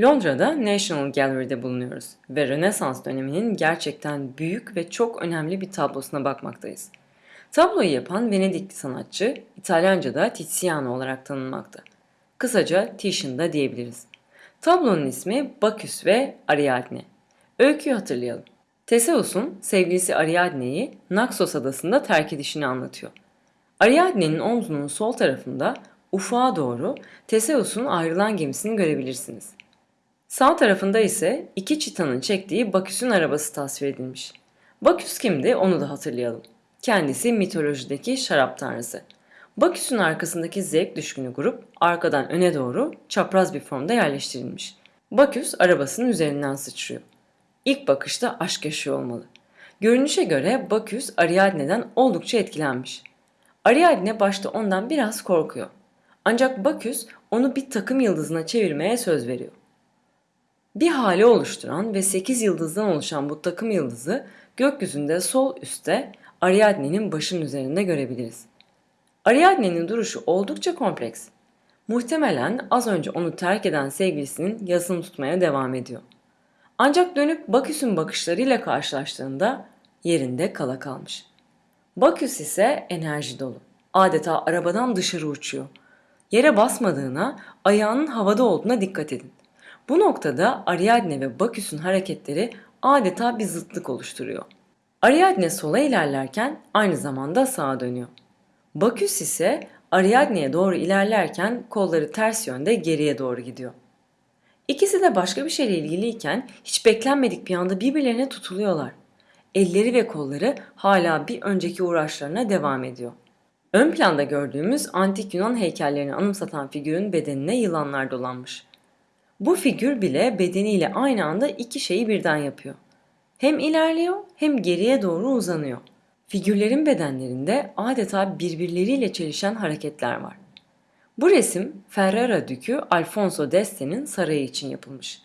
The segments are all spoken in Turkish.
Londra'da National Gallery'de bulunuyoruz ve Rönesans döneminin gerçekten büyük ve çok önemli bir tablosuna bakmaktayız. Tabloyu yapan Venedikli sanatçı İtalyanca'da Tiziano olarak tanınmakta. Kısaca Titian diyebiliriz. Tablonun ismi Baküs ve Ariadne. Öyküyü hatırlayalım. Teseus'un sevgilisi Ariadne'yi Naxos adasında terk edişini anlatıyor. Ariadne'nin omzunun sol tarafında ufağa doğru Teseus'un ayrılan gemisini görebilirsiniz. Sağ tarafında ise iki çitanın çektiği Baküs'ün arabası tasvir edilmiş. Baküs kimdi onu da hatırlayalım. Kendisi mitolojideki şarap tanrısı. Baküs'ün arkasındaki zevk düşkünü grup arkadan öne doğru çapraz bir formda yerleştirilmiş. Baküs arabasının üzerinden sıçrıyor. İlk bakışta aşk yaşıyor olmalı. Görünüşe göre Baküs Ariadne'den oldukça etkilenmiş. Ariadne başta ondan biraz korkuyor. Ancak Baküs onu bir takım yıldızına çevirmeye söz veriyor. Bir hale oluşturan ve 8 yıldızdan oluşan bu takım yıldızı gökyüzünde sol üstte Ariadne'nin başının üzerinde görebiliriz. Ariadne'nin duruşu oldukça kompleks. Muhtemelen az önce onu terk eden sevgilisinin yasını tutmaya devam ediyor. Ancak dönüp Baküs'ün bakışlarıyla karşılaştığında yerinde kala kalmış. Baküs ise enerji dolu. Adeta arabadan dışarı uçuyor. Yere basmadığına, ayağının havada olduğuna dikkat edin. Bu noktada Ariadne ve Baküs'ün hareketleri adeta bir zıtlık oluşturuyor. Ariadne sola ilerlerken aynı zamanda sağa dönüyor. Baküs ise Ariadne'ye doğru ilerlerken kolları ters yönde geriye doğru gidiyor. İkisi de başka bir şeyle ilgiliyken hiç beklenmedik bir anda birbirlerine tutuluyorlar. Elleri ve kolları hala bir önceki uğraşlarına devam ediyor. Ön planda gördüğümüz antik Yunan heykellerini anımsatan figürün bedenine yılanlar dolanmış. Bu figür bile bedeniyle aynı anda iki şeyi birden yapıyor. Hem ilerliyor hem geriye doğru uzanıyor. Figürlerin bedenlerinde adeta birbirleriyle çelişen hareketler var. Bu resim Ferrara Dükü Alfonso d'Este'nin sarayı için yapılmış.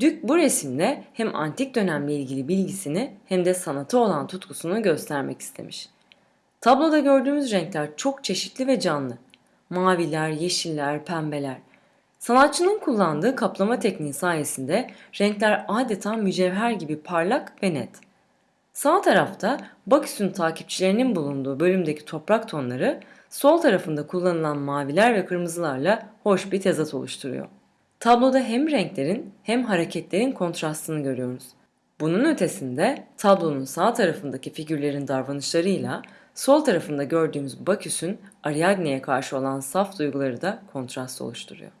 Dük bu resimle hem antik dönemle ilgili bilgisini hem de sanata olan tutkusunu göstermek istemiş. Tabloda gördüğümüz renkler çok çeşitli ve canlı. Maviler, yeşiller, pembeler. Sanatçının kullandığı kaplama tekniği sayesinde renkler adeta mücevher gibi parlak ve net. Sağ tarafta Baküs'ün takipçilerinin bulunduğu bölümdeki toprak tonları, sol tarafında kullanılan maviler ve kırmızılarla hoş bir tezat oluşturuyor. Tabloda hem renklerin hem hareketlerin kontrastını görüyoruz. Bunun ötesinde tablonun sağ tarafındaki figürlerin davranışlarıyla sol tarafında gördüğümüz Baküs'ün Ariadne'ye karşı olan saf duyguları da kontrast oluşturuyor.